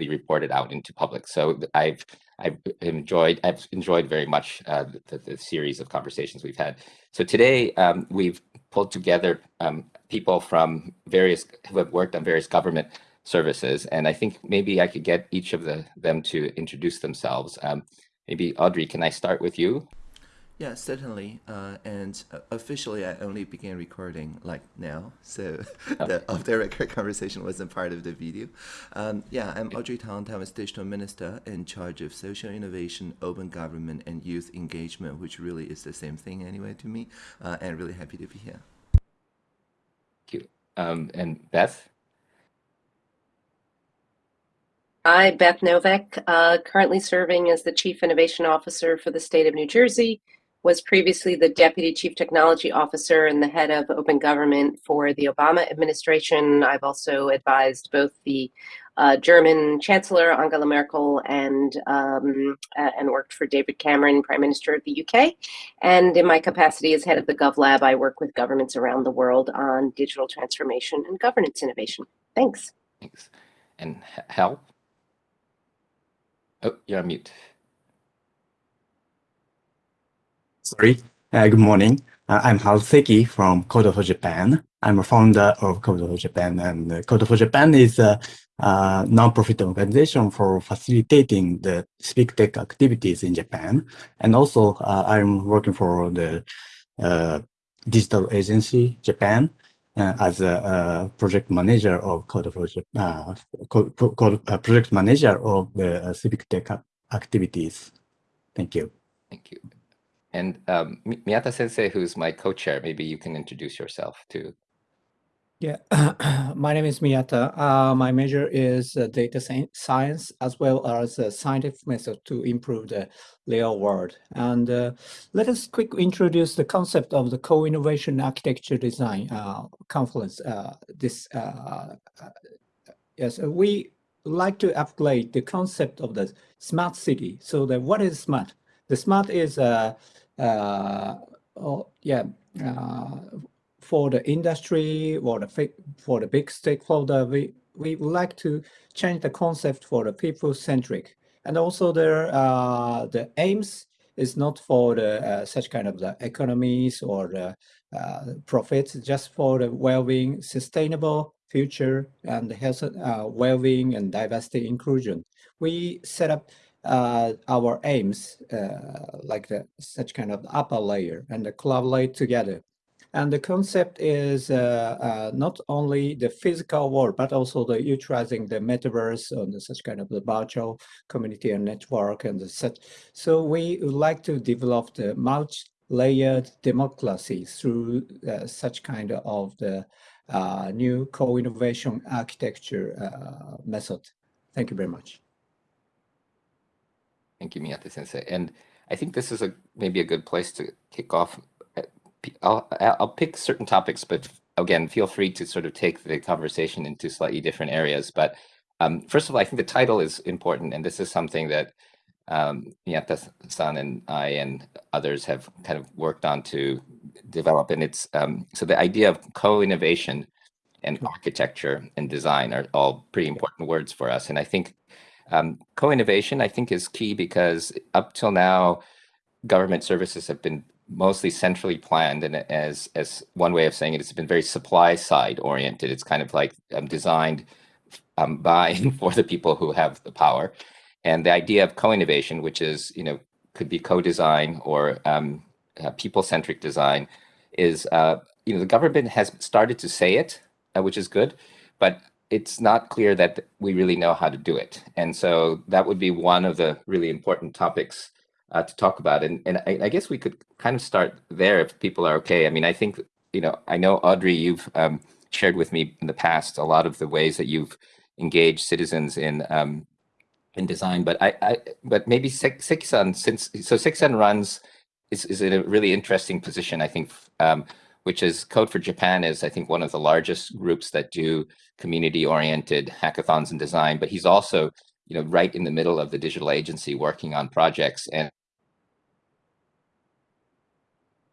be reported out into public. So I've I've enjoyed I've enjoyed very much uh, the, the, series of conversations we've had. So today um, we've pulled together um, people from various who have worked on various government services, and I think maybe I could get each of the, them to introduce themselves. Um, maybe Audrey, can I start with you? Yeah, certainly. Uh, and uh, officially, I only began recording like now, so oh. the off the record conversation wasn't part of the video. Um, yeah, I'm Audrey Tang, Taiwan's digital minister in charge of social innovation, open government, and youth engagement, which really is the same thing anyway to me, uh, and really happy to be here. Thank you. Um, and Beth? Hi, Beth Noveck, uh, currently serving as the Chief Innovation Officer for the state of New Jersey was previously the Deputy Chief Technology Officer and the head of open government for the Obama administration. I've also advised both the uh, German Chancellor Angela Merkel and um, uh, and worked for David Cameron, Prime Minister of the UK. And in my capacity as head of the GovLab, I work with governments around the world on digital transformation and governance innovation. Thanks. Thanks. And Hal? Oh, you're on mute. Sorry. Uh, good morning. Uh, I'm Hal Seki from Code for Japan. I'm a founder of Code for Japan, and uh, Code for Japan is a, a non-profit organization for facilitating the civic tech activities in Japan. And also, uh, I'm working for the uh, digital agency Japan uh, as a, project manager of Code for Japan, code, code, project manager of the civic tech activities. Thank you. Thank you. And um, Miyata Sensei, who's my co-chair, maybe you can introduce yourself too. Yeah, my name is Miyata. Uh, my major is uh, data science as well as a scientific method to improve the real world. And uh, let us quickly introduce the concept of the co-innovation architecture design uh, conference. Uh, this uh, yes, we like to upgrade the concept of the smart city. So the what is smart? The smart is uh, oh, yeah, uh, for the industry or the for the big stakeholder, we we would like to change the concept for the people centric, and also the uh, the aims is not for the uh, such kind of the economies or the uh, profits, just for the well-being, sustainable future and health, uh, well-being and diversity inclusion. We set up uh, our aims, uh, like the, such kind of upper layer and the collaborate together. And the concept is uh, uh, not only the physical world, but also the utilizing the metaverse and such kind of the virtual community and network and such. So we would like to develop the multi-layered democracy through uh, such kind of the uh, new co-innovation architecture method. Thank you very much. Thank you, Miyata Sensei. And I think this is a maybe a good place to kick off. I'll, I'll pick certain topics, but again, feel free to sort of take the conversation into slightly different areas. But um, first of all, I think the title is important, and this is something that um, Miyata-san and I and others have kind of worked on to develop. And it's um, so the idea of co-innovation and architecture and design are all pretty important words for us. And I think um, co-innovation, I think, is key because up till now, government services have been mostly centrally planned, and as as one way of saying it, it's been very supply side oriented. It's kind of like um, designed um, by for the people who have the power, and the idea of co-innovation, which is you know could be co-design or um, uh, people-centric design, is uh, you know the government has started to say it, uh, which is good, but it's not clear that we really know how to do it. And so that would be one of the really important topics uh, to talk about. And, and I, I, guess we could kind of start there if people are okay. I mean, I think, you know, I know Audrey, you've um, shared with me in the past a lot of the ways that you've engaged citizens in um, in design, but I, I but maybe Seki-san, since so Seki-san runs is, is in a really interesting position, I think, um, which is Code for Japan is, I think, one of the largest groups that do community-oriented hackathons and design, but he's also, you know, right in the middle of the digital agency working on projects and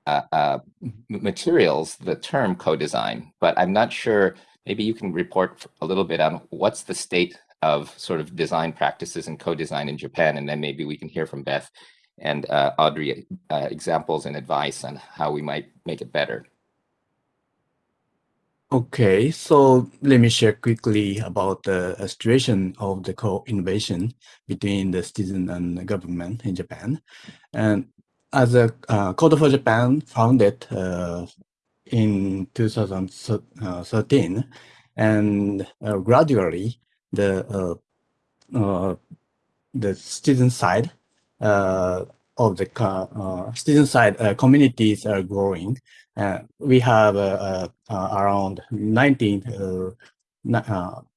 uh, uh, materials, the term co-design, but I'm not sure, maybe you can report a little bit on what's the state of sort of design practices and co-design in Japan, and then maybe we can hear from Beth and uh, Audrey uh, examples and advice on how we might make it better. Okay, so let me share quickly about the situation of the co-innovation between the citizen and the government in Japan. And as a uh, Code for Japan founded uh, in 2013, and uh, gradually the uh, uh, the student side uh, of the uh, student side uh, communities are growing. Uh, we have uh, uh, around 19,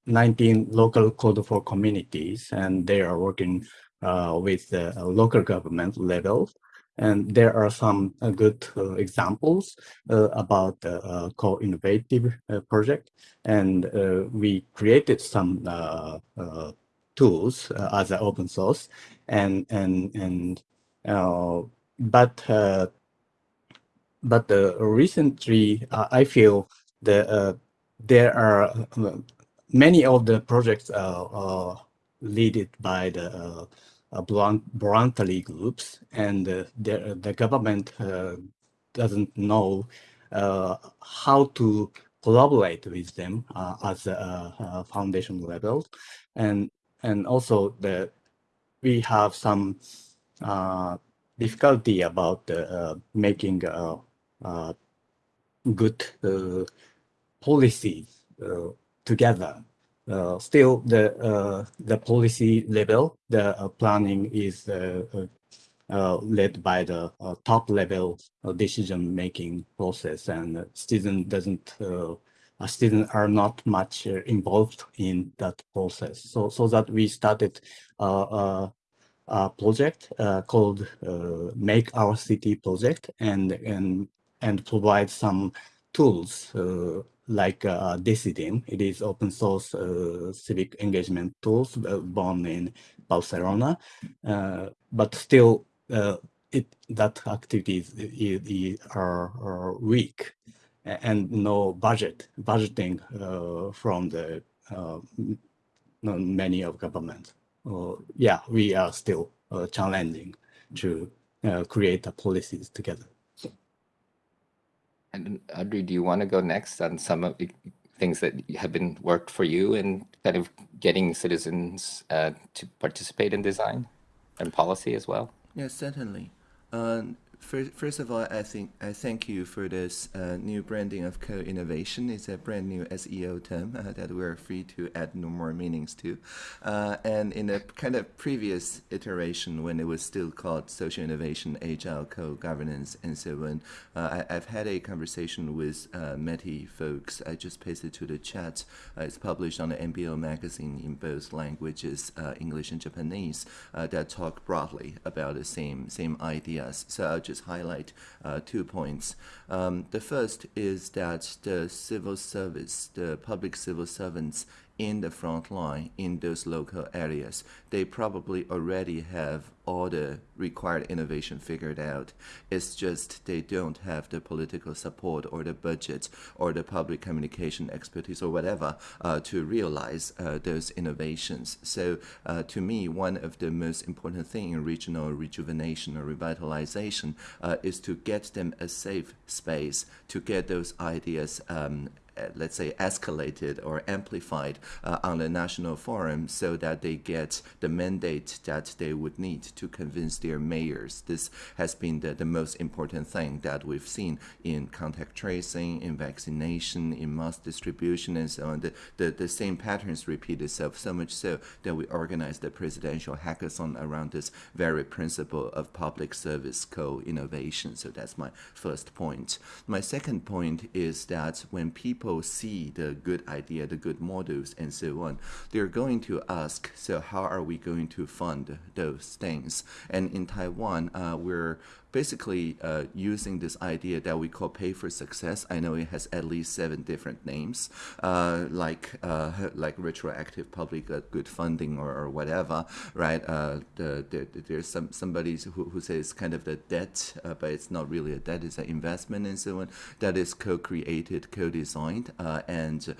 19 local code for communities, and they are working with the local government level. And there are some uh, good uh, examples uh, about the co-innovative project. And we created some tools as an open source. And, and, and Uh, but uh, but uh, recently I feel that there are many of the projects uh, led by the uh, voluntary groups, and uh, the, the government uh, doesn't know how to collaborate with them as a, foundation level. And, and also the, we have some Uh, difficulty about uh, making uh, good policies together uh, still the uh, the policy level, the uh, planning is led by the top level decision making process, and student doesn't students are not much involved in that process. So so that we started project uh, called uh, Make Our City project and and and provide some tools uh, like uh, Decidim. It is open source uh, civic engagement tools uh, born in Barcelona, uh, but still uh, it that activities are, are, weak and no budget budgeting uh, from the many of government. Yeah, we are still challenging to create the policies together. And Audrey, do you want to go next on some of the things that have been worked for you in kind of getting citizens uh, to participate in design and policy as well? Yes, certainly. Um, First, first of all, I think I thank you for this uh, new branding of co-innovation. It's a brand new SEO term uh, that we're free to add no more meanings to. Uh, and in a kind of previous iteration, when it was still called social innovation, agile co-governance, and so on, uh, I, have had a conversation with uh, METI folks. I just pasted to the chat. Uh, it's published on the MBO magazine in both languages, English and Japanese, that talk broadly about the same same ideas. So I'll just highlight uh, two points. Um, the first is that the civil service, the public civil servants in the front line in those local areas. They probably already have all the required innovation figured out. It's just they don't have the political support or the budget or the public communication expertise or whatever uh, to realize uh, those innovations. So uh, to me, one of the most important things in regional rejuvenation or revitalization uh, is to get them a safe space to get those ideas um, let's say, escalated or amplified uh, on the national forum so that they get the mandate that they would need to convince their mayors. This has been the, the most important thing that we've seen in contact tracing, in vaccination, in mass distribution, and so on. The, the, the same patterns repeat itself, so much so that we organized the presidential hackathon around this very principle of public service co-innovation. So that's my first point. My second point is that when people people see the good idea, the good models, and so on, they're going to ask, so how are we going to fund those things? And in Taiwan, uh, we're basically uh, using this idea that we call pay for success. I know it has at least seven different names, uh, like uh, like retroactive public uh, good funding or, or whatever, right? Uh, the, the, there's some somebody who, who says kind of the debt, uh, but it's not really a debt; it's an investment and so on. That is co-created, co-designed, and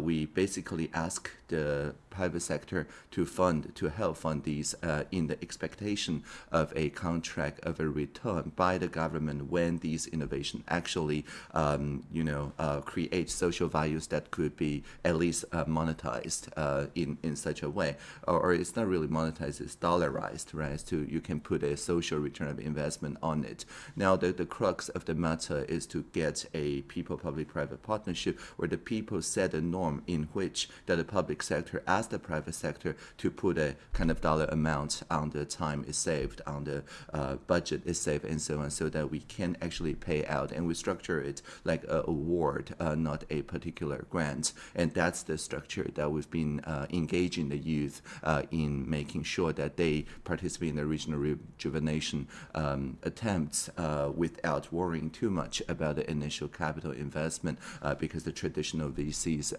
we basically ask the private sector to fund, to help fund these uh, in the expectation of a contract of a return by the government when these innovation actually, um, you know, uh, create social values that could be at least uh, monetized uh, in, in such a way. Or, or, it's not really monetized, it's dollarized, right? So you can put a social return of investment on it. Now, the, the crux of the matter is to get a people-public-private partnership where the people set a norm in which that the public sector as ask the private sector to put a kind of dollar amount on the time is saved, on the uh, budget is saved, and so on, so that we can actually pay out. And we structure it like an award, uh, not a particular grant. And that's the structure that we've been uh, engaging the youth uh, in making sure that they participate in the regional rejuvenation um, attempts uh, without worrying too much about the initial capital investment, uh, because the traditional VCs,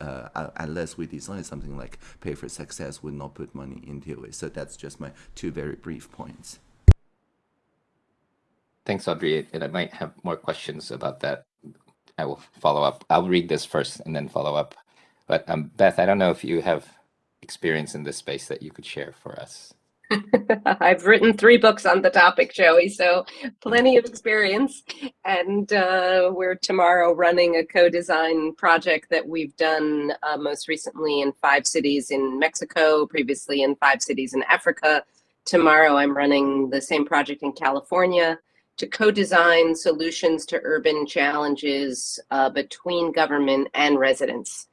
unless we design something like pay for success would not put money into it. So that's just my two very brief points. Thanks, Audrey. And I might have more questions about that. I will follow up. I'll read this first and then follow up. But um, Beth, I don't know if you have experience in this space that you could share for us. I've written three books on the topic, Joi, so plenty of experience. And uh, we're tomorrow running a co-design project that we've done uh, most recently in five cities in Mexico, previously in five cities in Africa. Tomorrow I'm running the same project in California to co-design solutions to urban challenges uh, between government and residents.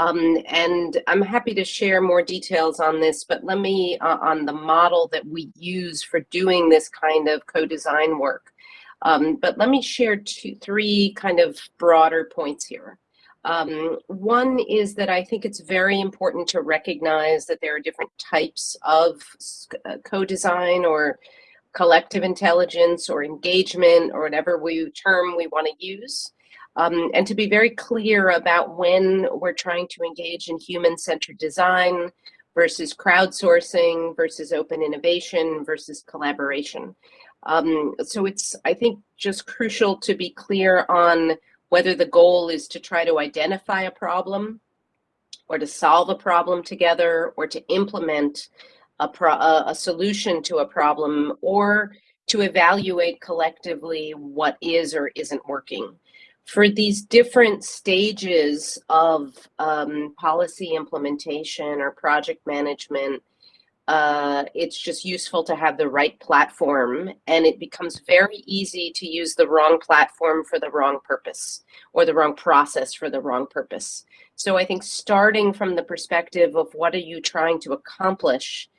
Um, and I'm happy to share more details on this, but let me, uh, on the model that we use for doing this kind of co-design work. Um, but let me share two, three kind of broader points here. Um, one is that I think it's very important to recognize that there are different types of uh, co-design or collective intelligence or engagement or whatever we term we want to use um, and to be very clear about when we're trying to engage in human-centered design versus crowdsourcing versus open innovation versus collaboration. Um, so it's, I think, just crucial to be clear on whether the goal is to try to identify a problem or to solve a problem together or to implement a, a solution to a problem or to evaluate collectively what is or isn't working for these different stages of um, policy implementation or project management, uh, it's just useful to have the right platform and it becomes very easy to use the wrong platform for the wrong purpose or the wrong process for the wrong purpose. So I think starting from the perspective of what are you trying to accomplish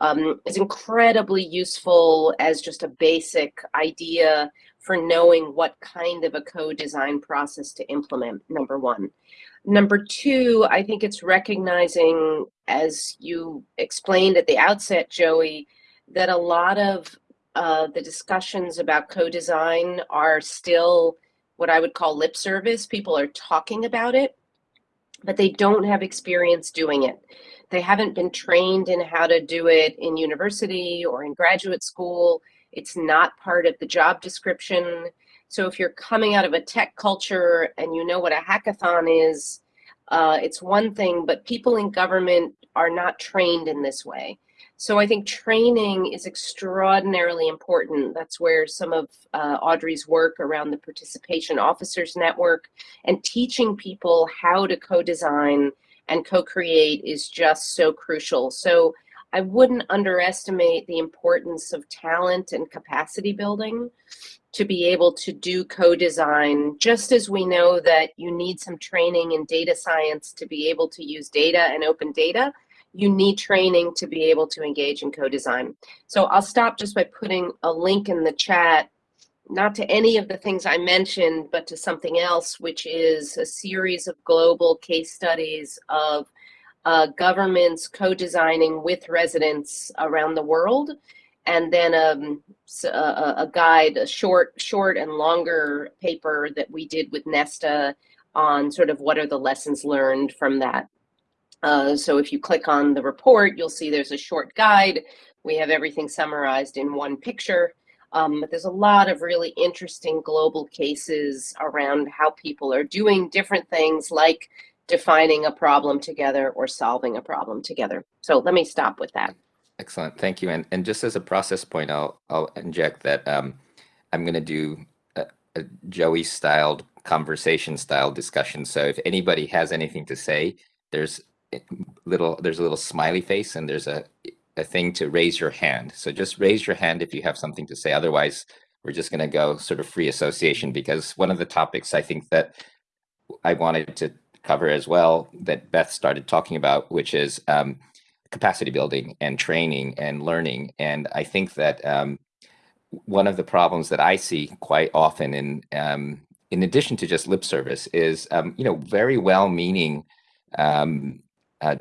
um, is incredibly useful as just a basic idea for knowing what kind of a co-design process to implement, number one. Number two, I think it's recognizing, as you explained at the outset, Joi, that a lot of uh, the discussions about co-design are still what I would call lip service. People are talking about it, but they don't have experience doing it. They haven't been trained in how to do it in university or in graduate school. It's not part of the job description. So if you're coming out of a tech culture and you know what a hackathon is, uh, it's one thing, but people in government are not trained in this way. So I think training is extraordinarily important. That's where some of uh, Audrey's work around the Participation Officers Network and teaching people how to co-design and co-create is just so crucial. So I wouldn't underestimate the importance of talent and capacity building to be able to do co-design, just as we know that you need some training in data science to be able to use data and open data, you need training to be able to engage in co-design. So I'll stop just by putting a link in the chat, not to any of the things I mentioned, but to something else, which is a series of global case studies of uh, governments co-designing with residents around the world and then um, a, a, guide, a short, short and longer paper that we did with Nesta on sort of what are the lessons learned from that. Uh, so if you click on the report, you'll see there's a short guide. We have everything summarized in one picture. Um, but there's a lot of really interesting global cases around how people are doing different things like defining a problem together or solving a problem together. So let me stop with that. Excellent, thank you. And and just as a process point, I'll I'll inject that um, I'm going to do a, a Joi styled conversation style discussion. So if anybody has anything to say, there's little there's a little smiley face and there's a a thing to raise your hand. So just raise your hand if you have something to say. Otherwise, we're just going to go sort of free association because one of the topics I think that I wanted to cover as well that Beth started talking about, which is um, capacity building and training and learning. And I think that um, one of the problems that I see quite often in um, in addition to just lip service is um, you know very well-meaning um, uh,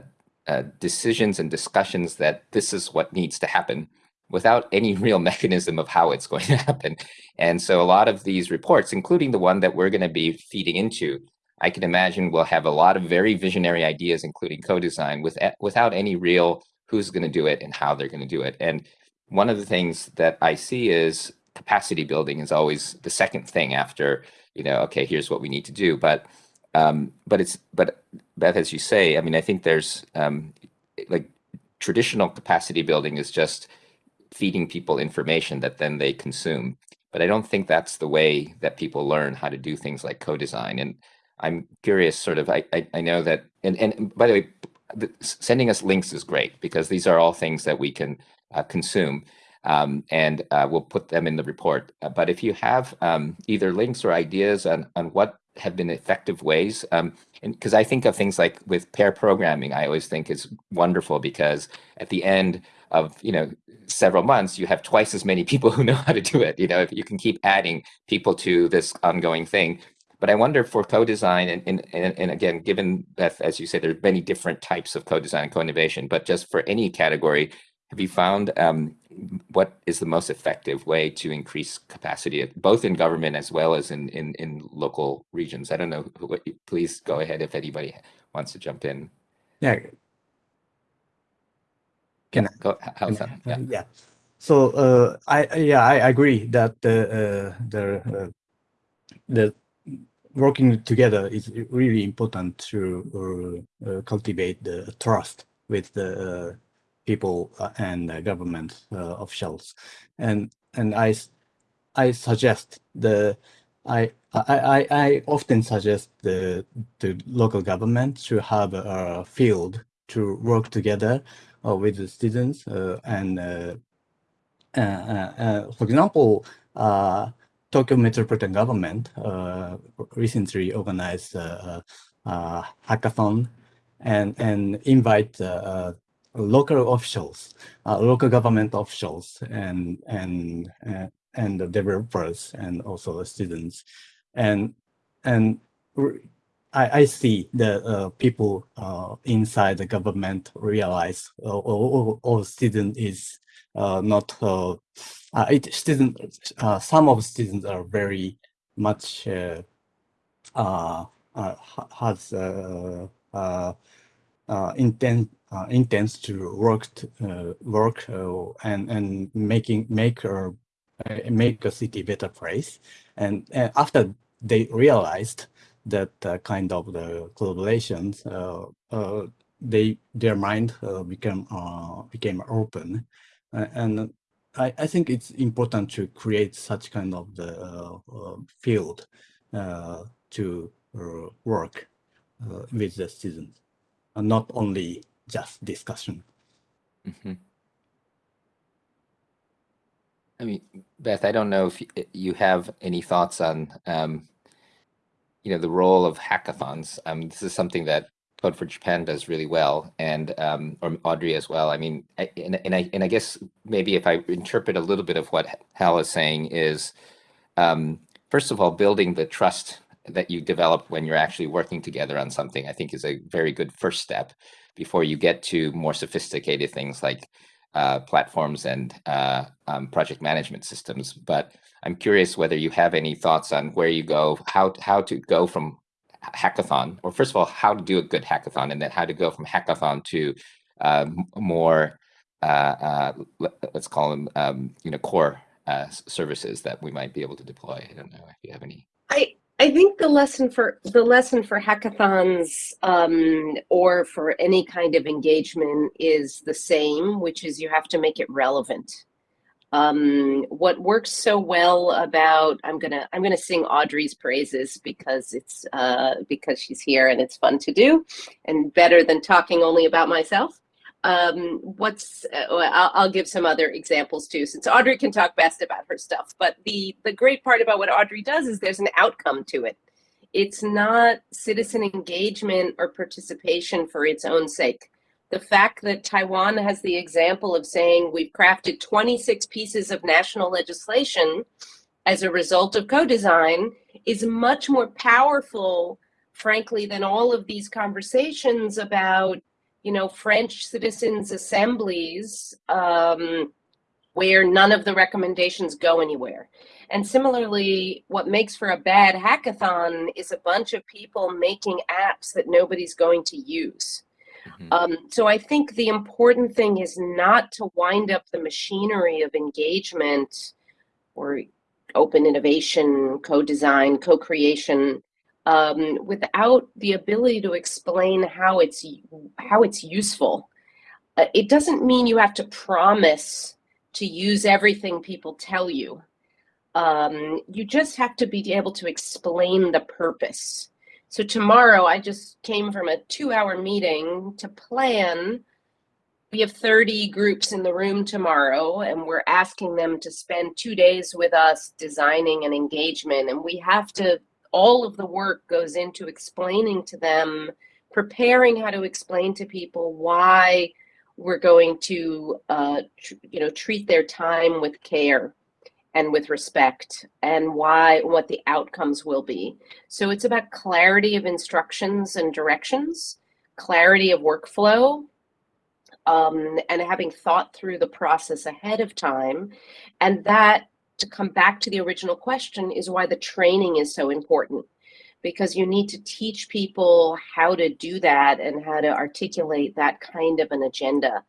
uh, decisions and discussions that this is what needs to happen without any real mechanism of how it's going to happen. And so a lot of these reports, including the one that we're going to be feeding into, I can imagine we'll have a lot of very visionary ideas, including co-design, with, without any real who's going to do it and how they're going to do it. And one of the things that I see is capacity building is always the second thing after, you know, okay, here's what we need to do. But um, but it's but Beth, as you say, I mean, I think there's um, like traditional capacity building is just feeding people information that then they consume. But I don't think that's the way that people learn how to do things like co-design. And I'm curious, sort of, I, I, I know that, and, and by the way, the, sending us links is great because these are all things that we can uh, consume. Um, and uh, we'll put them in the report. Uh, but if you have um, either links or ideas on, on what have been effective ways, um, because I think of things like with pair programming, I always think is wonderful because at the end of you know several months, you have twice as many people who know how to do it. You know, if you can keep adding people to this ongoing thing, but I wonder for co-design, and, and, and, again, given that, as you said, there's many different types of co-design and co-innovation, but just for any category, have you found um, what is the most effective way to increase capacity, both in government as well as in, in, in local regions? I don't know, who, please go ahead if anybody wants to jump in. Yeah. Can I go? How's that? Yeah. yeah. So uh, I yeah I agree that the uh, the uh, the working together is really important to uh, uh, cultivate the trust with the uh, people uh, and government uh, officials. And and I I suggest the I I I often suggest the the local government to have a field to work together uh, with the students and for example, Tokyo Metropolitan Government uh, recently organized a, a, hackathon and and invite uh, local officials, uh, local government officials, and and uh, and the developers and also the students, and and I, I see that uh, people uh, inside the government realize all, all, all student is not uh, it students, uh, some of students are very much uh, uh, uh has uh, uh, uh, intent uh, intends to work to, uh, work uh, and and making make uh, make a city better place. And, and after they realized that uh, kind of the collaborations uh, uh, they their mind uh, became uh, became open. uh, and I, I think it's important to create such kind of the uh, uh, field uh, to work with the students, and not only just discussion. Mm -hmm. I mean, Beth, I don't know if you have any thoughts on, um, you know, the role of hackathons. Um, this is something that Code for Japan does really well, and um, or Audrey as well. I mean, I, and, and I and I guess maybe if I interpret a little bit of what Hal is saying is, um, first of all, building the trust that you develop when you're actually working together on something, I think is a very good first step before you get to more sophisticated things like uh, platforms and uh, um, project management systems. But I'm curious whether you have any thoughts on where you go, how how to go from hackathon, or first of all, how to do a good hackathon, and then how to go from hackathon to uh, more, uh, uh, let's call them, um, you know, core uh, services that we might be able to deploy. I don't know if you have any. I I think the lesson for the lesson for hackathons um, or for any kind of engagement is the same, which is you have to make it relevant. Um, what works so well about I'm gonna I'm gonna sing Audrey's praises because it's uh, because she's here and it's fun to do, and better than talking only about myself. Um, what's uh, I'll, I'll, give some other examples too, since Audrey can talk best about her stuff. But the the great part about what Audrey does is there's an outcome to it. It's not citizen engagement or participation for its own sake. The fact that Taiwan has the example of saying we've crafted 26 pieces of national legislation as a result of co-design is much more powerful, frankly, than all of these conversations about you know, French citizens' assemblies um, where none of the recommendations go anywhere. And similarly, what makes for a bad hackathon is a bunch of people making apps that nobody's going to use. Mm-hmm. Um, so I think the important thing is not to wind up the machinery of engagement or open innovation, co-design, co-creation um, without the ability to explain how it's how it's useful. Uh, it doesn't mean you have to promise to use everything people tell you. Um, you just have to be able to explain the purpose. So tomorrow, I just came from a two-hour meeting to plan. We have 30 groups in the room tomorrow, and we're asking them to spend two days with us designing an engagement. And we have to all of the work goes into explaining to them, preparing how to explain to people why we're going to, uh, you know, treat their time with care and with respect and why what the outcomes will be. So it's about clarity of instructions and directions, clarity of workflow, um, and having thought through the process ahead of time. And that to come back to the original question is why the training is so important because you need to teach people how to do that and how to articulate that kind of an agenda.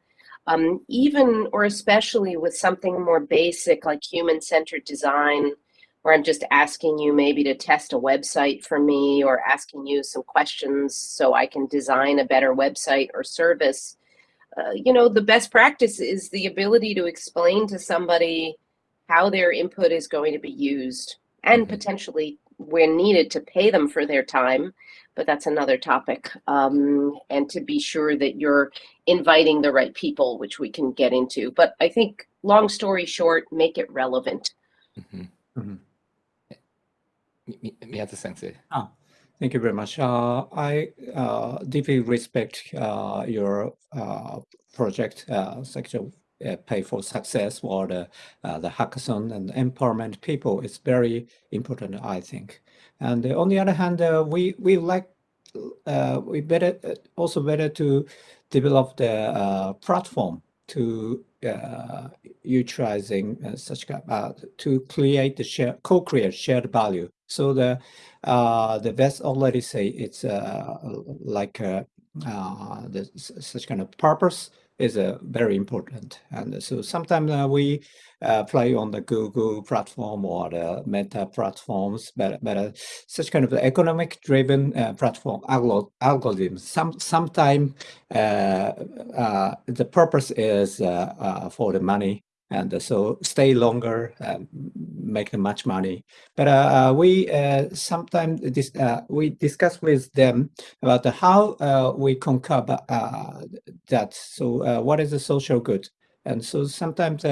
Um, even or especially with something more basic like human-centered design, where I'm just asking you maybe to test a website for me or asking you some questions so I can design a better website or service. Uh, you know, the best practice is the ability to explain to somebody how their input is going to be used and mm-hmm. potentially where needed to pay them for their time but that's another topic um, and to be sure that you're inviting the right people which we can get into but i think long story short make it relevant mm-hmm. Mm-hmm. Miyata sensei ah, thank you very much uh, i uh, deeply respect uh, your uh, project uh, section uh, pay for success or the uh, the hackathon and empowerment people is very important, I think. And on the other hand, uh, we we like uh, we better uh, also better to develop the uh, platform to uh, utilizing such to create the share co-create shared value. So the the best already say it's like the, such kind of purpose is uh, very important. And so sometimes uh, we uh, play on the Google platform or the Meta platforms, but, but uh, such kind of economic driven uh, platform algor algorithms. Some sometimes uh, the purpose is for the money and so stay longer, um, make much money. But uh, we uh, sometimes dis uh, we discuss with them about how uh, we conquer uh, that. So uh, what is the social good? And so sometimes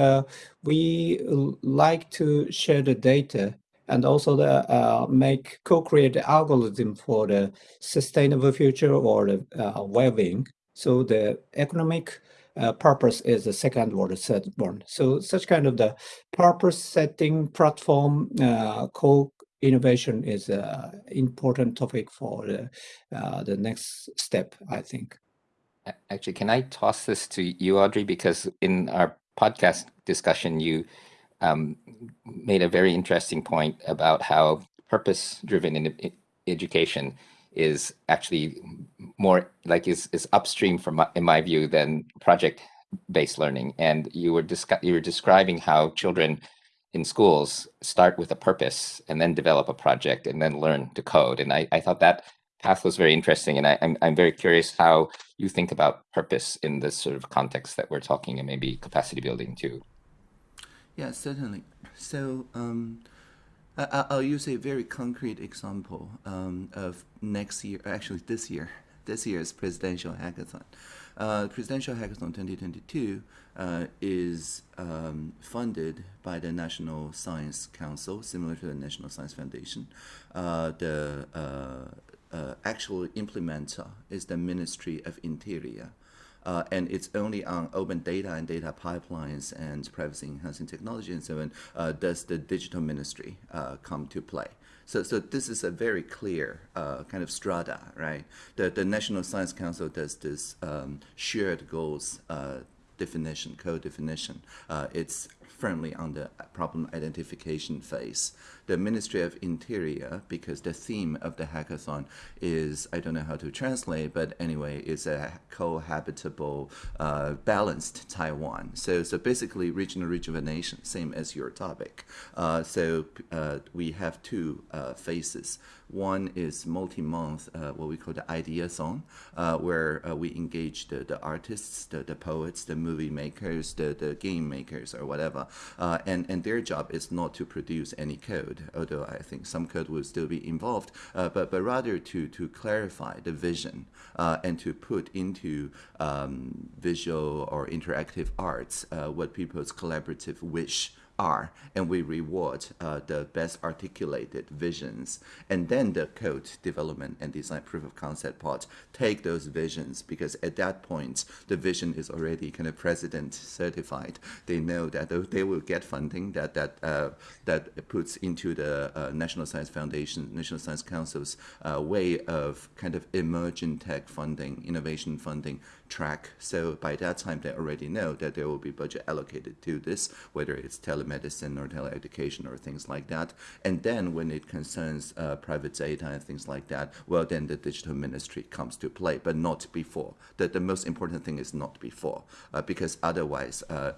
we like to share the data and also the, make co-create the algorithm for the sustainable future or the well-being. So the economic uh, purpose is the second or the third one. So such kind of the purpose setting platform uh, co-innovation is an important topic for the, uh, the next step, I think. actually, can I toss this to you, Audrey? Because in our podcast discussion, you um, made a very interesting point about how purpose-driven in education is actually more like is is upstream from in my view than project-based learning. And you were you were describing how children in schools start with a purpose and then develop a project and then learn to code. And I, I thought that path was very interesting. And I, I'm, I'm very curious how you think about purpose in this sort of context that we're talking and maybe capacity building too. Yeah, certainly. So um, I, will use a very concrete example um, of next year, actually this year, this year's presidential hackathon. Uh, presidential hackathon 2022 uh, is um, funded by the National Science Council, similar to the National Science Foundation. Uh, the uh, uh, actual implementer is the Ministry of Interior. Uh, and it's only on open data and data pipelines and privacy enhancing technology and so on uh, does the digital ministry uh, come to play. So, so this is a very clear uh, kind of strata, right? The, the National Science Council does this um, shared goals uh, definition, co-definition. Uh, it's firmly on the problem identification phase. The Ministry of Interior, because the theme of the hackathon is, I don't know how to translate, but anyway, it's a cohabitable, uh, balanced Taiwan. So, so basically regional rejuvenation, same as your topic. Uh, so uh, we have two uh, phases. One is multi-month, uh, what we call the idea zone, uh, where we engage the, the artists, the, the poets, the movie makers, the, the game makers, or whatever. And, and their job is not to produce any code, although I think some code will still be involved, uh, but, but rather to, to clarify the vision uh, and to put into um, visual or interactive arts what people's collaborative wish are, and we reward uh, the best articulated visions. And then the code development and design proof of concept part take those visions because at that point, the vision is already kind of president certified. They know that they will get funding that that uh, that puts into the uh, National Science Foundation, National Science Council's uh, way of kind of emerging tech funding, innovation funding track. So by that time, they already know that there will be budget allocated to this, whether it's telemedicine or teleeducation or things like that. And then when it concerns uh, private data and things like that, well, then the digital ministry comes to play, but not before. The, the most important thing is not before, uh, because otherwise, uh,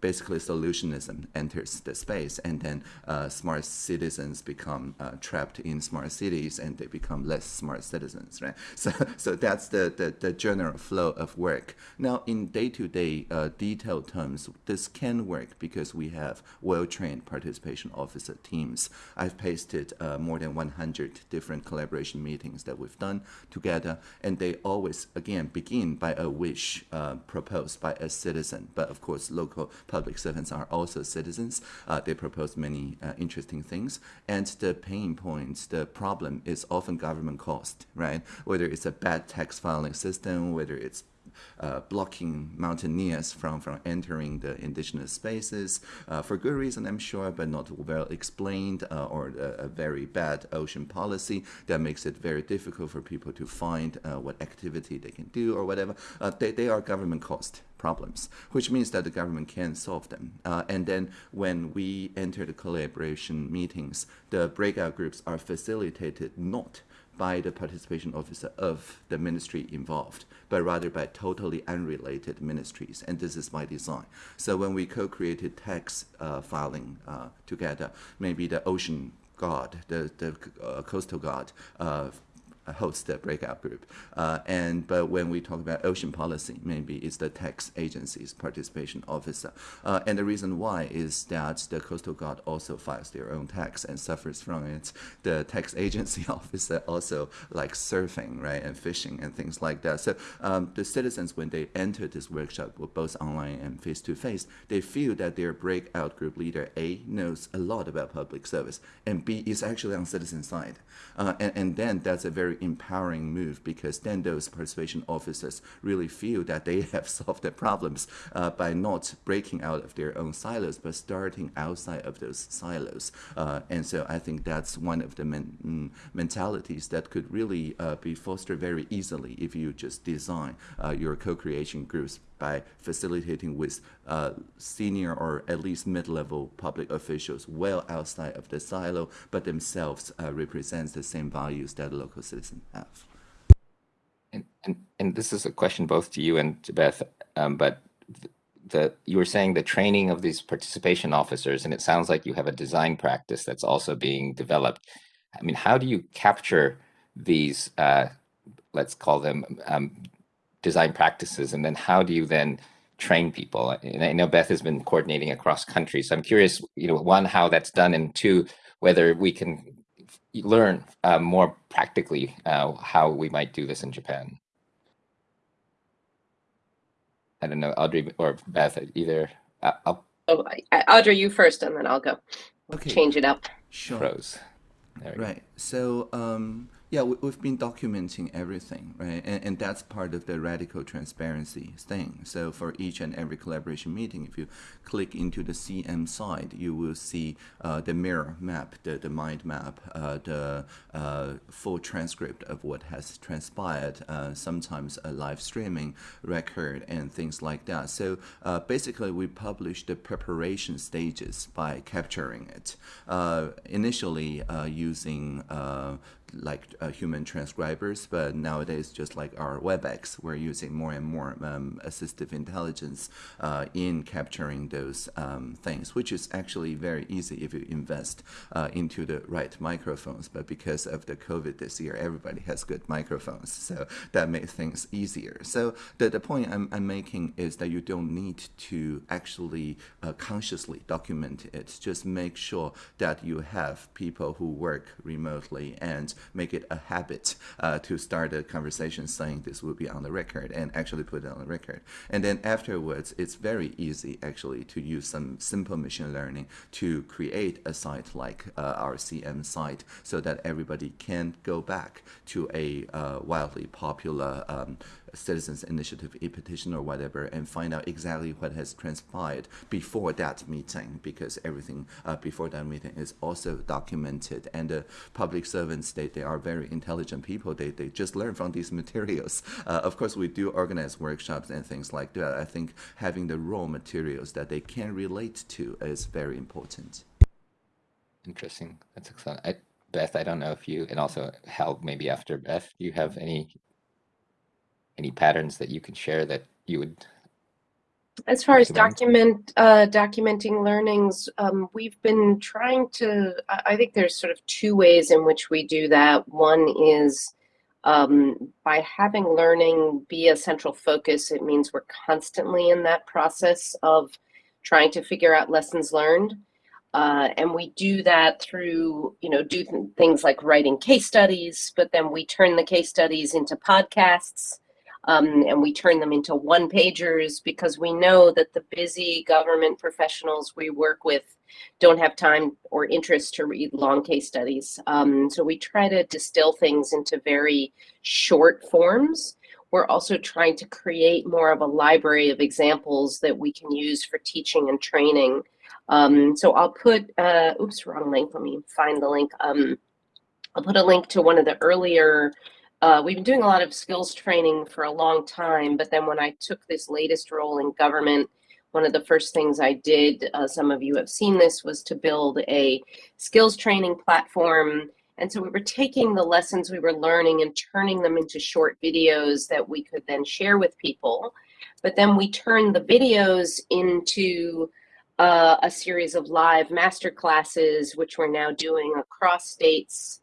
basically solutionism enters the space and then uh, smart citizens become uh, trapped in smart cities and they become less smart citizens right? So so that's the, the, the general flow of work. Now in day-to-day uh, detailed terms this can work because we have well-trained participation officer teams. I've pasted uh, more than 100 different collaboration meetings that we've done together and they always again begin by a wish uh, proposed by a citizen but of course local public servants are also citizens. Uh, they propose many uh, interesting things. And the pain points, the problem is often government cost, right? Whether it's a bad tax filing system, whether it's uh, blocking mountaineers from, from entering the indigenous spaces uh, for good reason, I'm sure, but not well explained, uh, or a, a, very bad ocean policy that makes it very difficult for people to find uh, what activity they can do or whatever. Uh, they, they are government cost problems, which means that the government can solve them. Uh, and then when we enter the collaboration meetings, the breakout groups are facilitated not by the participation officer of the ministry involved, but rather by totally unrelated ministries. And this is by design. So when we co-created tax uh, filing uh, together, maybe the ocean guard, the, the uh, coastal guard uh, host the breakout group. Uh, and but when we talk about ocean policy, maybe it's the tax agency's participation officer. Uh, and the reason why is that the Coastal Guard also files their own tax and suffers from it. The tax agency officer also likes surfing, right, and fishing and things like that. So um, the citizens, when they enter this workshop, both online and face to face, they feel that their breakout group leader A knows a lot about public service, and B is actually on citizen side. Uh, and, and then that's a very empowering move because then those persuasion officers really feel that they have solved their problems uh, by not breaking out of their own silos, but starting outside of those silos. Uh, and so I think that's one of the men mm, mentalities that could really uh, be fostered very easily if you just design uh, your co-creation groups by facilitating with uh, senior or at least mid-level public officials well outside of the silo, but themselves uh, represents the same values that local citizens have. And, and, and this is a question both to you and to Beth, um, but the, you were saying the training of these participation officers, and it sounds like you have a design practice that's also being developed. I mean, how do you capture these, uh, let's call them um, design practices, and then how do you then train people? And I know Beth has been coordinating across countries, so I'm curious, you know, one, how that's done, and two, whether we can learn uh, more practically uh, how we might do this in Japan. I don't know, Audrey or Beth, either. Uh, I'll, oh, Audrey, you first, and then I'll go. Okay. Change it up. Sure. Froze. Right. So, um, yeah, we, have been documenting everything, right? And, and that's part of the radical transparency thing. So for each and every collaboration meeting, if you click into the CM side, you will see uh, the mirror map, the, the mind map, uh, the uh, full transcript of what has transpired, uh, sometimes a live streaming record and things like that. So uh, basically, we publish the preparation stages by capturing it. Uh, initially, using like uh, human transcribers, but nowadays, just like our WebEx, we're using more and more um, assistive intelligence uh, in capturing those um, things, which is actually very easy if you invest uh, into the right microphones. But because of the COVID this year, everybody has good microphones, so that makes things easier. So the, the point I'm, I'm making is that you don't need to actually uh, consciously document it. Just make sure that you have people who work remotely and make it a habit uh, to start a conversation saying this will be on the record and actually put it on the record. And then afterwards, it's very easy actually to use some simple machine learning to create a site like uh, our CM site so that everybody can go back to a uh, wildly popular um, citizens initiative e-petition or whatever and find out exactly what has transpired before that meeting because everything uh, before that meeting is also documented. And the public servants they, they are very intelligent people. They, they just learn from these materials. Uh, of course we do organize workshops and things like that. I think having the raw materials that they can relate to is very important. Interesting. That's excellent. I, Beth I don't know if you and also Hal maybe after Beth do you have any any patterns that you can share that you would as far as document uh, documenting learnings, um, we've been trying to. I think there's sort of two ways in which we do that. One is um, by having learning be a central focus. It means we're constantly in that process of trying to figure out lessons learned, uh, and we do that through you know do th things like writing case studies, but then we turn the case studies into podcasts um, and we turn them into one pagers because we know that the busy government professionals we work with don't have time or interest to read long case studies. Um, so we try to distill things into very short forms. We're also trying to create more of a library of examples that we can use for teaching and training. Um, so I'll put, uh, oops, wrong link. Let me find the link. Um, I'll put a link to one of the earlier uh, we've been doing a lot of skills training for a long time, but then when I took this latest role in government, one of the first things I did, uh, some of you have seen this, was to build a skills training platform. And so we were taking the lessons we were learning and turning them into short videos that we could then share with people. But then we turned the videos into uh, a series of live master classes, which we're now doing across states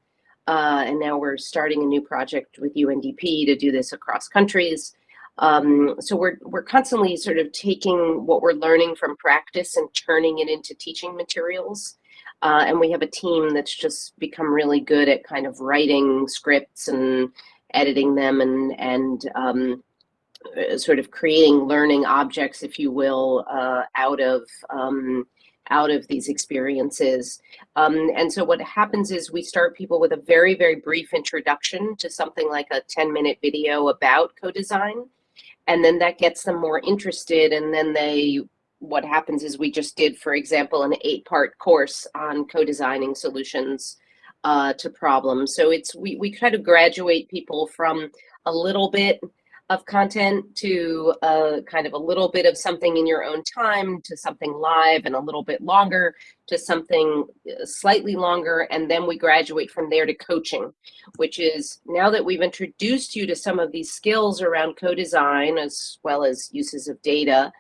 uh, and now we're starting a new project with UNDP to do this across countries. Um, so we're, we're constantly sort of taking what we're learning from practice and turning it into teaching materials. Uh, and we have a team that's just become really good at kind of writing scripts and editing them and, and um, uh, sort of creating learning objects, if you will, uh, out of um, out of these experiences. Um, and so what happens is we start people with a very, very brief introduction to something like a 10 minute video about co-design. And then that gets them more interested. And then they, what happens is we just did, for example, an eight part course on co-designing solutions uh, to problems. So it's, we, we try to graduate people from a little bit of content to a kind of a little bit of something in your own time to something live and a little bit longer to something uh, slightly longer and then we graduate from there to coaching which is now that we've introduced you to some of these skills around co-design as well as uses of data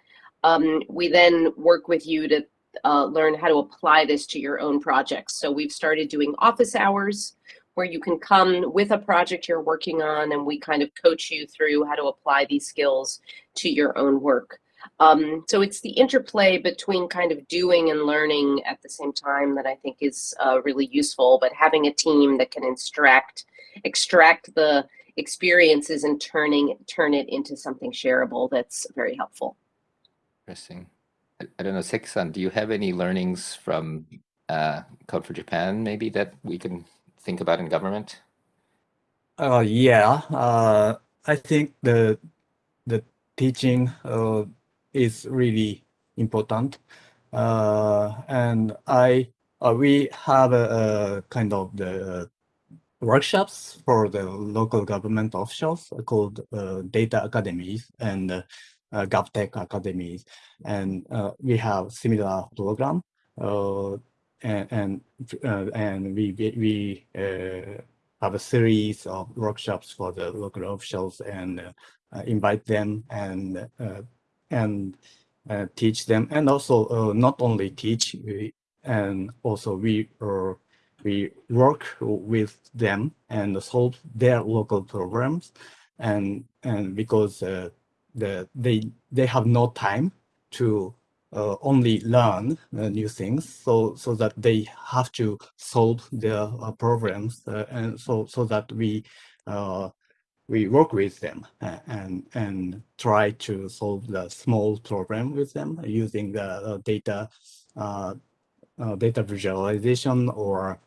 um, we then work with you to uh, learn how to apply this to your own projects. So we've started doing office hours where you can come with a project you're working on and we kind of coach you through how to apply these skills to your own work. Um, so it's the interplay between kind of doing and learning at the same time that I think is uh, really useful, but having a team that can extract, extract the experiences and turning turn it into something shareable that's very helpful. Interesting. I, I don't know, Seki-san, do you have any learnings from uh, Code for Japan maybe that we can think about in government? Uh, yeah, uh, I think the the teaching uh, is really important, uh, and I uh, we have a, a kind of the workshops for the local government officials called uh, data academies and uh, GovTech academies, and we have similar program. Uh, and and, uh, and we we uh, have a series of workshops for the local officials and uh, invite them and and teach them. And also not only teach we, and also we we work with them and solve their local problems. And and because uh, the they they have no time to uh, only learn uh, new things so so that they have to solve their uh, problems uh, and so so that we uh, we work with them uh, and and try to solve the small problem with them using the data data visualization or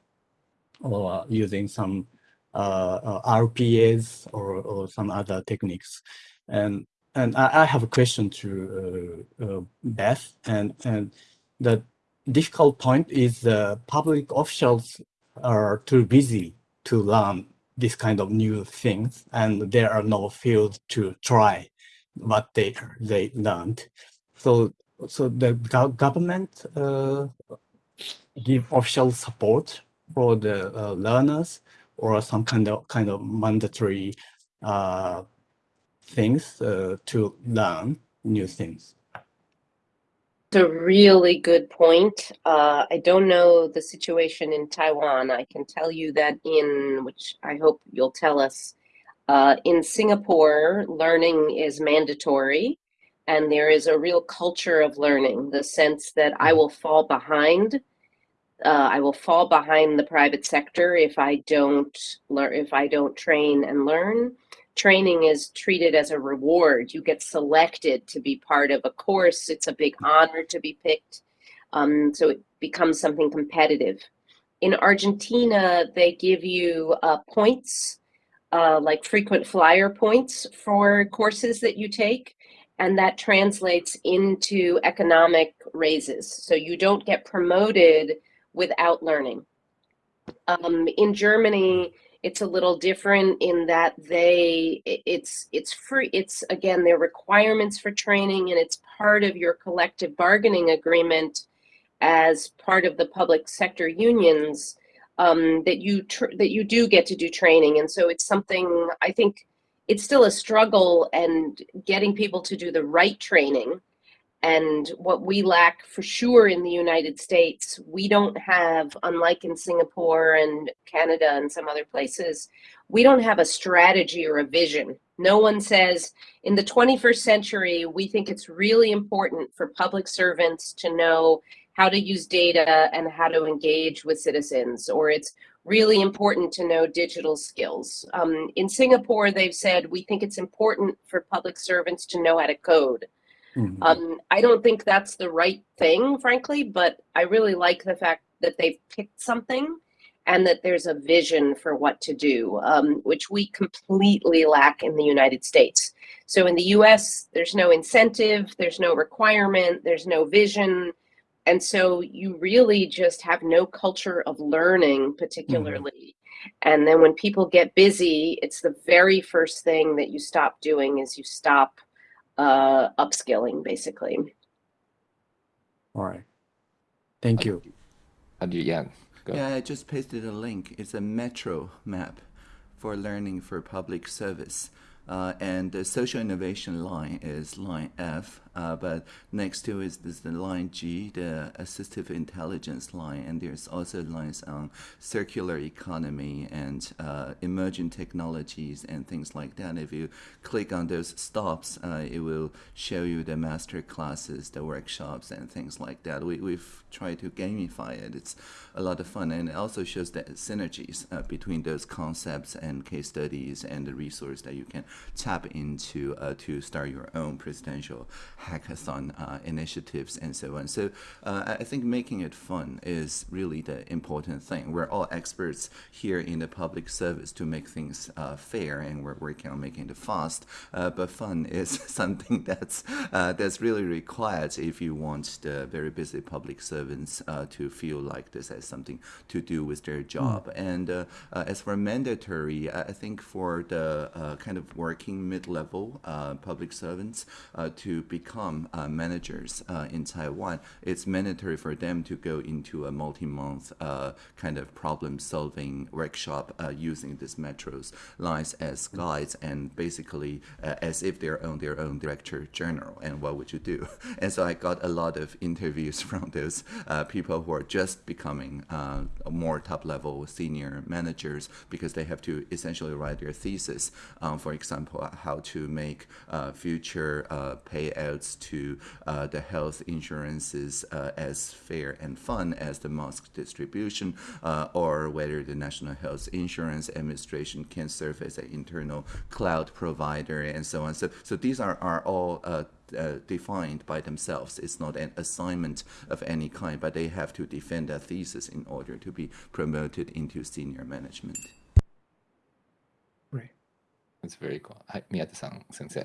or using some RPAs or, or some other techniques. And and I, I, have a question to uh, uh, Beth, and and the difficult point is the public officials are too busy to learn this kind of new things, and there are no fields to try what they they learned. So so the go government uh, give official support for the uh, learners or some kind of kind of mandatory uh, things uh, to learn new things. It's a really good point. Uh, I don't know the situation in Taiwan. I can tell you that in, which I hope you'll tell us, uh, in Singapore, learning is mandatory and there is a real culture of learning, the sense that I will fall behind. Uh, I will fall behind the private sector if I don't learn, if I don't train and learn training is treated as a reward. You get selected to be part of a course. It's a big honor to be picked. Um, so it becomes something competitive. In Argentina, they give you uh, points, uh, like frequent flyer points for courses that you take. And that translates into economic raises. So you don't get promoted without learning. Um, in Germany, it's a little different in that they it's it's free it's again their requirements for training and it's part of your collective bargaining agreement as part of the public sector unions um, that you that you do get to do training. And so it's something i think it's still a struggle and getting people to do the right training and what we lack for sure in the United States, we don't have, unlike in Singapore and Canada and some other places, we don't have a strategy or a vision. No one says in the 21st century, we think it's really important for public servants to know how to use data and how to engage with citizens, or it's really important to know digital skills. Um, in Singapore, they've said we think it's important for public servants to know how to code Mm-hmm. Um, I don't think that's the right thing, frankly, but I really like the fact that they've picked something and that there's a vision for what to do, um, which we completely lack in the United States. So in the US, there's no incentive, there's no requirement, there's no vision. And so you really just have no culture of learning, particularly. Mm-hmm. And then when people get busy, it's the very first thing that you stop doing is you stop uh, upskilling, basically. All right. Thank you. Uh, yeah, go. Yeah, I just pasted a link. It's a metro map for learning for public service. Uh, and the social innovation line is line F, uh, but next to it is the line G, the assistive intelligence line, and there's also lines on circular economy and uh, emerging technologies and things like that. If you click on those stops, uh, it will show you the master classes, the workshops, and things like that. We, we've tried to gamify it. It's a lot of fun, and it also shows the synergies uh, between those concepts and case studies and the resource that you can tap into uh, to start your own presidential hackathon uh, initiatives and so on. So uh, I think making it fun is really the important thing. We're all experts here in the public service to make things uh, fair, and we're working on making it fast. But fun is something that's that's really required if you want the very busy public servants to feel like this has something to do with their job. Mm. And as for mandatory, I think for the kind of working mid-level public servants to become uh, managers uh, in Taiwan, it's mandatory for them to go into a multi-month uh, kind of problem-solving workshop uh, using these metros lines as guides and basically uh, as if they're on their own director general. And what would you do? And so I got a lot of interviews from those uh, people who are just becoming more top-level senior managers because they have to essentially write their thesis, um, for example, how to make future payouts to uh, the health insurances uh, as fair and fun as the mask distribution, uh, or whether the National Health Insurance Administration can serve as an internal cloud provider and so on. So, so these are, are all uh, defined by themselves. It's not an assignment of any kind, but they have to defend their thesis in order to be promoted into senior management. Great. That's very cool. Hi, Miyata-san, sensei.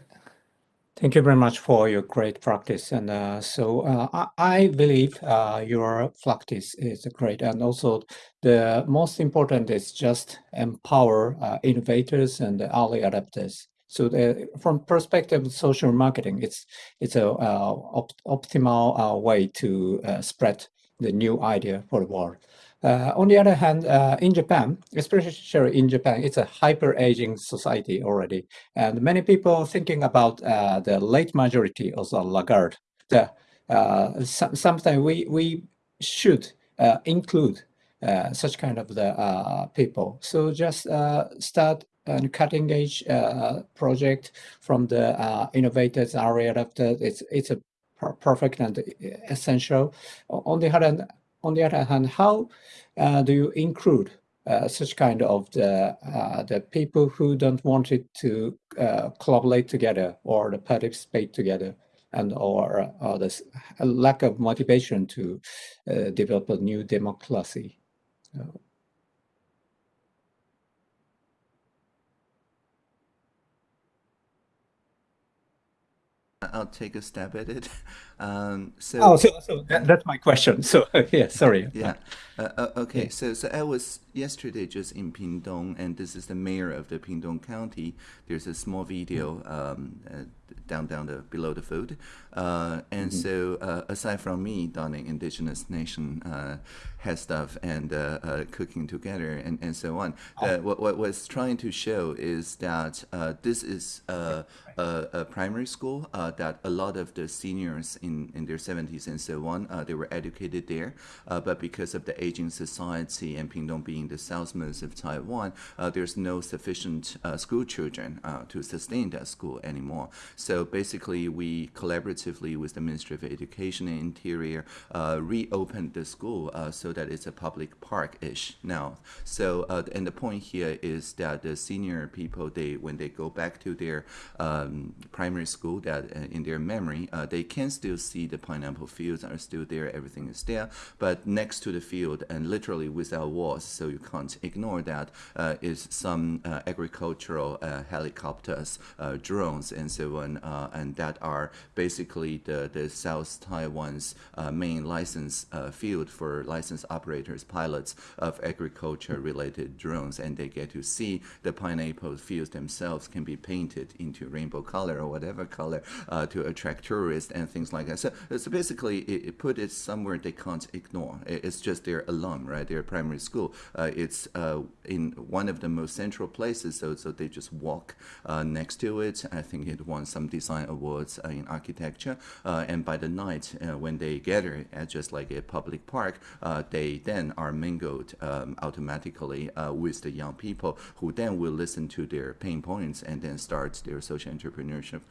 Thank you very much for your great practice. And uh, so uh, I, believe uh, your practice is great. And also the most important is just empower uh, innovators and early adopters so the, from perspective of social marketing, it's it's a uh, op optimal uh, way to spread the new idea for the world. Uh, on the other hand, uh, in Japan, especially in Japan, it's a hyper-aging society already. And many people thinking about uh, the late majority of the laggard. The, uh, so, sometimes we, we should uh, include uh, such kind of the people. So just start a cutting edge project from the innovators area after it's, it's a perfect and essential. On the other hand, on the other hand, how uh, do you include uh, such kind of the uh, the people who don't want it to uh, collaborate together or to participate together and or, or this lack of motivation to uh, develop a new democracy I'll take a stab at it. Um, so, oh, so, so that, that's my question. So yeah, sorry. Yeah. Uh, uh, okay. So so I was yesterday just in Pingtung, and this is the mayor of the Pingtung County. There's a small video um, uh, down down the below the food, uh, and mm -hmm. so uh, aside from me donning indigenous nation uh, head stuff and cooking together and, and so on, oh. what what was trying to show is that this is a, a, primary school that a lot of the seniors in in, in their 70s and so on. Uh, they were educated there, uh, but because of the aging society and Pingtung being the southmost of Taiwan, uh, there's no sufficient school children to sustain that school anymore. So basically, we collaboratively with the Ministry of Education and Interior reopened the school so that it's a public park-ish now. So, and the point here is that the senior people, they when they go back to their um, primary school, that in their memory, they can still see the pineapple fields are still there, everything is there, but next to the field and literally without walls, so you can't ignore that, uh, is some uh, agricultural uh, helicopters, uh, drones, and so on, uh, and that are basically the, the South Taiwan's main license field for license operators, pilots of agriculture-related drones, and they get to see the pineapple fields themselves can be painted into rainbow color or whatever color to attract tourists and things like that. So, so basically, it, it put it somewhere they can't ignore. It's just their alum, right? Their primary school. Uh, it's uh, in one of the most central places, so so they just walk uh, next to it. I think it won some design awards uh, in architecture. Uh, and by the night, uh, when they gather at just like a public park, they then are mingled um, automatically with the young people who then will listen to their pain points and then start their social entrepreneurship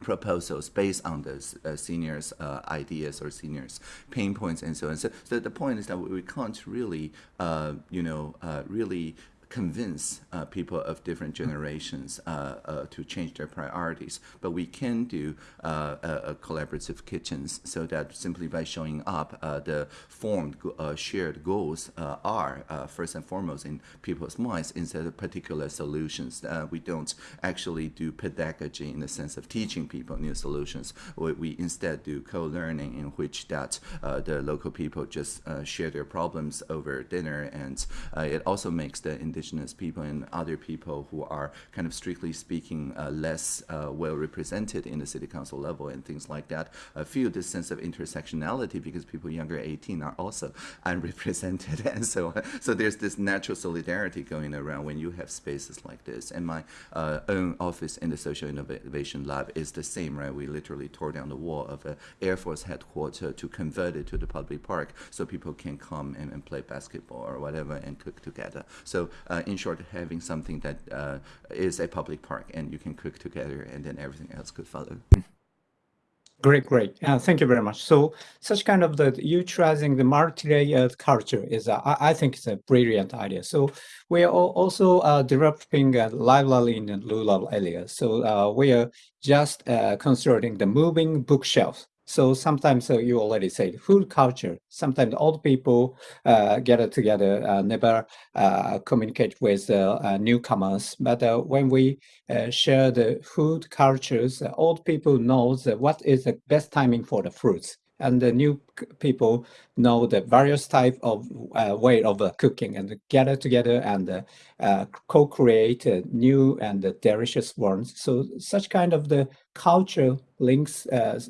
proposals based on the uh, seniors' uh, ideas or seniors' pain points and so on. So, so the point is that we can't really, uh, you know, uh, really convince uh, people of different generations uh, uh, to change their priorities. But we can do uh, collaborative kitchens so that simply by showing up, uh, the formed uh, shared goals are first and foremost in people's minds instead of particular solutions. we don't actually do pedagogy in the sense of teaching people new solutions. We, we instead do co-learning in which that the local people just share their problems over dinner and it also makes the indigenous people and other people who are kind of strictly speaking uh, less uh, well represented in the city council level and things like that uh, feel this sense of intersectionality because people younger 18 are also unrepresented and so on. So there's this natural solidarity going around when you have spaces like this. And my uh, own office in the Social Innovation Lab is the same, right? We literally tore down the wall of an Air Force headquarters to convert it to the public park so people can come and, and play basketball or whatever and cook together. So uh, in short, having something that uh, is a public park and you can cook together and then everything else could follow. Great, great. Uh, thank you very much. So such kind of the utilizing the multi-layered culture is, uh, I, think it's a brilliant idea. So we are also uh, developing a library in the rural areas. So uh, we are just uh, considering the moving bookshelf so sometimes uh, you already said food culture. Sometimes old people uh, get together, uh, never uh, communicate with uh, newcomers. But uh, when we share the food cultures, old people knows what is the best timing for the fruits and the new people know the various type of uh, way of uh, cooking and gather together and uh, co-create new and delicious ones. So such kind of the culture links uh,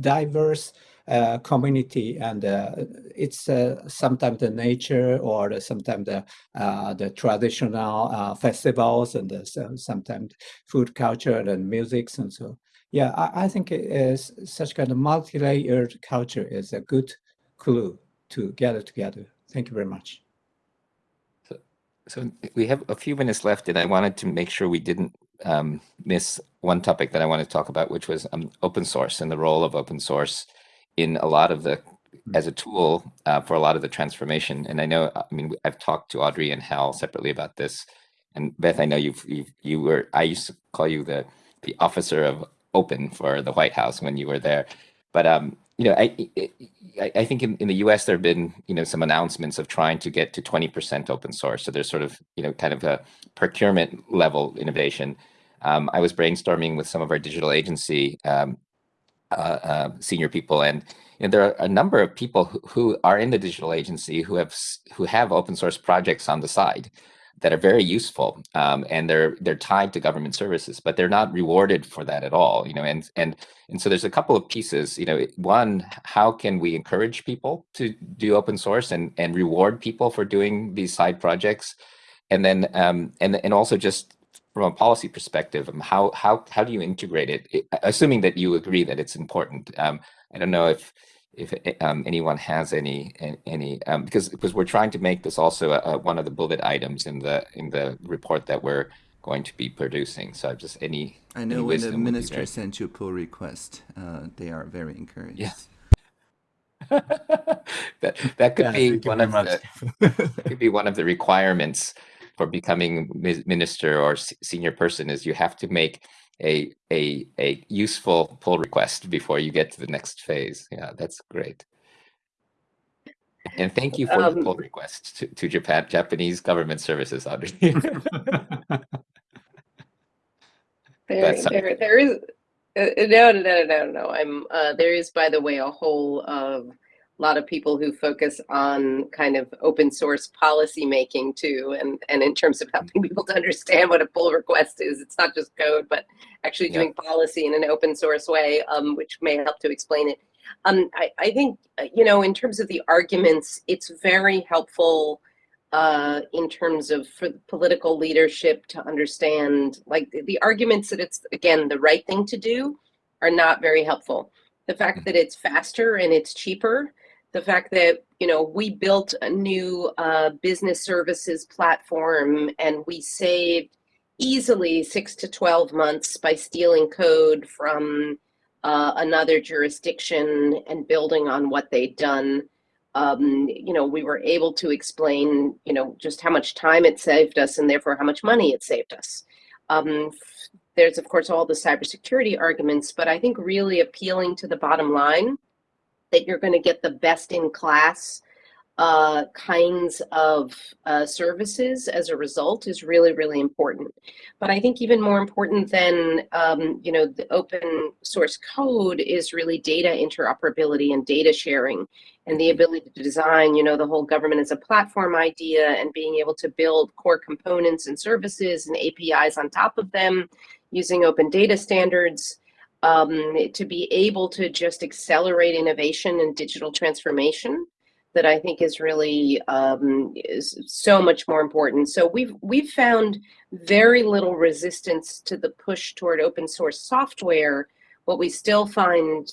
diverse uh, community and uh, it's sometimes the nature or sometimes the the traditional festivals and sometimes food culture and music and so yeah, I, I think it is such kind of multi-layered culture is a good clue to gather together. Thank you very much. So, so we have a few minutes left, and I wanted to make sure we didn't um, miss one topic that I wanted to talk about, which was um, open source and the role of open source in a lot of the hmm. as a tool uh, for a lot of the transformation. And I know, I mean, I've talked to Audrey and Hal separately about this. And Beth, I know you've, you've you were I used to call you the the officer of open for the White House when you were there. But um, you know, I I, I think in, in the U.S. there have been you know some announcements of trying to get to 20% open source. So there's sort of you know kind of a procurement level innovation. Um, I was brainstorming with some of our digital agency um, uh, uh, senior people, and you know, there are a number of people who, who are in the digital agency who have who have open source projects on the side that are very useful um, and they're they're tied to government services but they're not rewarded for that at all you know and and and so there's a couple of pieces you know one how can we encourage people to do open source and and reward people for doing these side projects and then um and and also just from a policy perspective, um, how how how do you integrate it? Assuming that you agree that it's important. Um, I don't know if if um, anyone has any any um, because because we're trying to make this also a, a, one of the bullet items in the in the report that we're going to be producing. So just any. I know when the minister sent you pull request, uh, they are very encouraged. Yes. that that could yeah, be one of the could be one of the requirements for becoming minister or senior person is you have to make a a a useful pull request before you get to the next phase. Yeah, that's great. And thank you for um, the pull request to, to Japan Japanese government services, Audrey. there, there, there is uh, no, no, no, no, no. I'm uh, there is, by the way, a whole of a lot of people who focus on kind of open source policy making too, and and in terms of helping people to understand what a pull request is, it's not just code, but actually doing yeah. policy in an open source way, um, which may help to explain it. Um, I, I think uh, you know, in terms of the arguments, it's very helpful uh, in terms of for the political leadership to understand, like the, the arguments that it's again the right thing to do are not very helpful. The fact mm. that it's faster and it's cheaper the fact that you know we built a new uh, business services platform and we saved easily six to 12 months by stealing code from uh, another jurisdiction and building on what they'd done. Um, you know we were able to explain you know just how much time it saved us and therefore how much money it saved us. Um, there's of course all the cybersecurity arguments but i think really appealing to the bottom line that you're going to get the best in class uh, kinds of uh, services as a result is really, really important. But I think even more important than, um, you know, the open source code is really data interoperability and data sharing and the ability to design, you know, the whole government as a platform idea and being able to build core components and services and APIs on top of them using open data standards um, to be able to just accelerate innovation and digital transformation that I think is really um, is so much more important. So we've we've found very little resistance to the push toward open source software. What we still find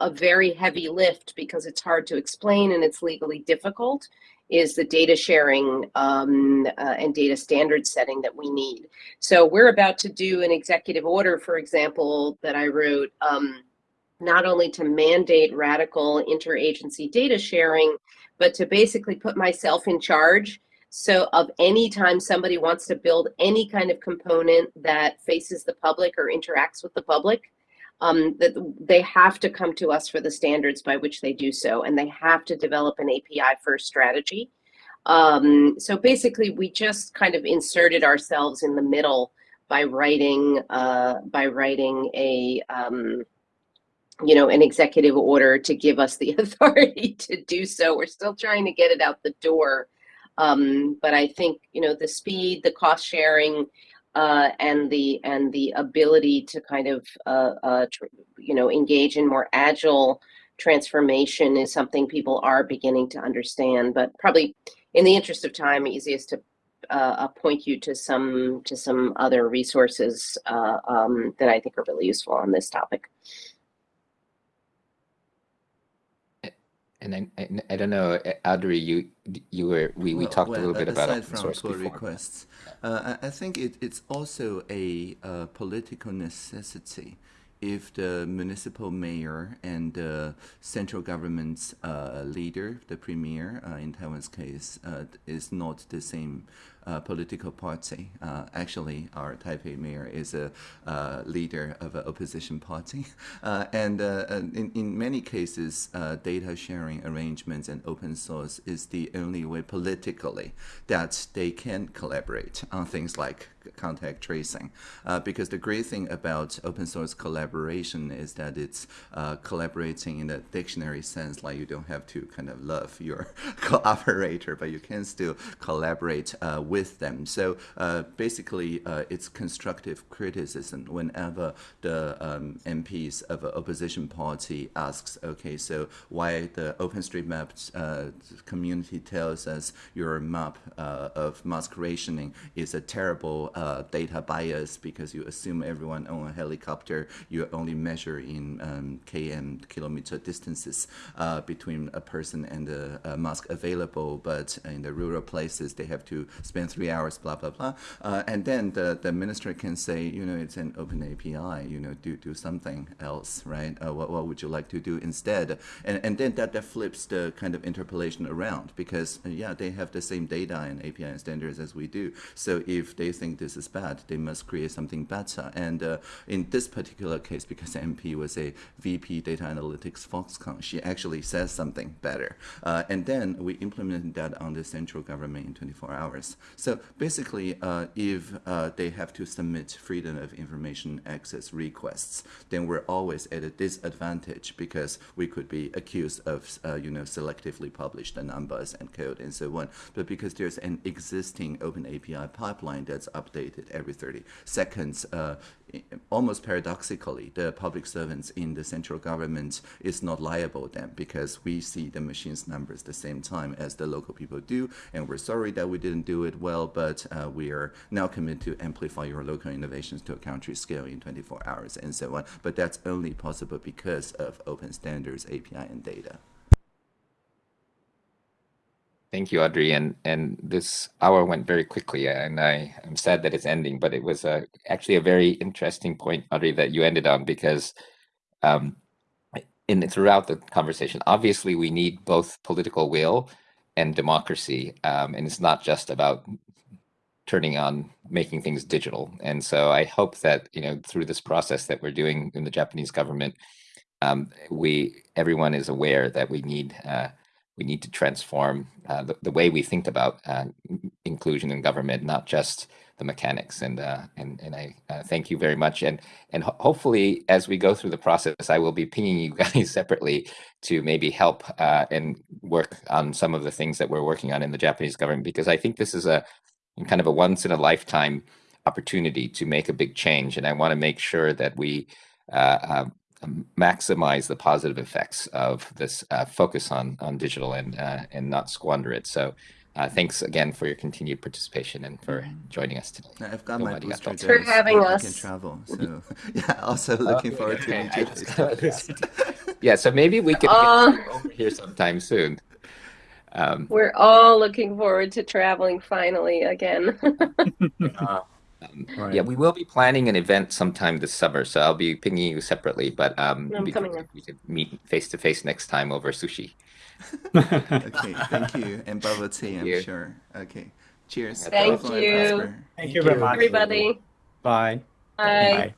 a very heavy lift because it's hard to explain and it's legally difficult is the data sharing um, uh, and data standard setting that we need. So we're about to do an executive order, for example, that I wrote, um, not only to mandate radical interagency data sharing, but to basically put myself in charge. So of any time somebody wants to build any kind of component that faces the public or interacts with the public, um, that they have to come to us for the standards by which they do so, and they have to develop an API first strategy. Um, so basically, we just kind of inserted ourselves in the middle by writing uh, by writing a um, you know an executive order to give us the authority to do so. We're still trying to get it out the door, um, but I think you know the speed, the cost sharing, uh, and the and the ability to kind of uh, uh, you know engage in more agile transformation is something people are beginning to understand. But probably in the interest of time, easiest to uh, point you to some to some other resources uh, um, that I think are really useful on this topic. And I, I, I, don't know, Audrey, you you were we, we talked well, a little bit about open source pull before. requests. Uh, I, I, think it, it's also a uh, political necessity if the municipal mayor and the central government's uh, leader, the premier uh, in Taiwan's case, uh, is not the same uh, political party. Uh, actually, our Taipei mayor is a uh, leader of an opposition party. Uh, and uh, in, in many cases, uh, data sharing arrangements and open source is the only way politically that they can collaborate on things like contact tracing. because the great thing about open source collaboration is that it's collaborating in a dictionary sense, like you don't have to kind of love your cooperator, but you can still collaborate with with them. So uh, basically, uh, it's constructive criticism whenever the um, MPs of an opposition party asks, okay, so why the OpenStreetMap uh, community tells us your map of mask rationing is a terrible data bias because you assume everyone on a helicopter, you only measure in um, km kilometer distances uh, between a person and a, a, mask available, but in the rural places they have to spend three hours, blah blah blah, uh, and then the the minister can say, you know, it's an open API, you know, do do something else, right? Uh, what what would you like to do instead? And and then that that flips the kind of interpolation around because uh, yeah, they have the same data and API and standards as we do. So if they think this is bad, they must create something better. And uh, in this particular case, because MP was a VP data analytics Foxconn, she actually says something better. Uh, and then we implemented that on the central government in 24 hours. So basically, uh, if uh, they have to submit freedom of information access requests, then we're always at a disadvantage because we could be accused of, uh, you know, selectively published the numbers and code and so on. But because there's an existing open API pipeline that's updated every 30 seconds, uh, almost paradoxically, the public servants in the central government is not liable then because we see the machine's numbers the same time as the local people do, and we're sorry that we didn't do it well, but uh, we are now committed to amplify your local innovations to a country scale in 24 hours and so on. But that's only possible because of open standards, API, and data. Thank you, Audrey. And and this hour went very quickly, and I am sad that it's ending. But it was a, actually a very interesting point, Audrey, that you ended on because, um, in throughout the conversation, obviously we need both political will and democracy, um, and it's not just about turning on making things digital. And so I hope that you know through this process that we're doing in the Japanese government, um, we everyone is aware that we need. Uh, we need to transform uh, the, the way we think about uh, inclusion in government, not just the mechanics. And uh, and and I uh, thank you very much. And and ho hopefully, as we go through the process, I will be pinging you guys separately to maybe help uh, and work on some of the things that we're working on in the Japanese government, because I think this is a kind of a once in a lifetime opportunity to make a big change. And I want to make sure that we uh, um, maximize the positive effects of this uh, focus on on digital and uh, and not squander it. So. Uh, thanks again for your continued participation and for mm-hmm. joining us today. I've got my booster Thanks for having us. I can travel, so yeah. Also looking forward okay. to meet you. yeah, so maybe we could uh, get over here sometime soon. Um, we're all looking forward to traveling finally again. right. Yeah, we will be planning an event sometime this summer, so I'll be pinging you separately. But um, I'm we, coming we could meet face to face next time over sushi. okay, thank you, and bubble tea. I'm you. sure. Okay, cheers. Thank you. Thank, thank you very much, everybody. Bye. Bye. Bye.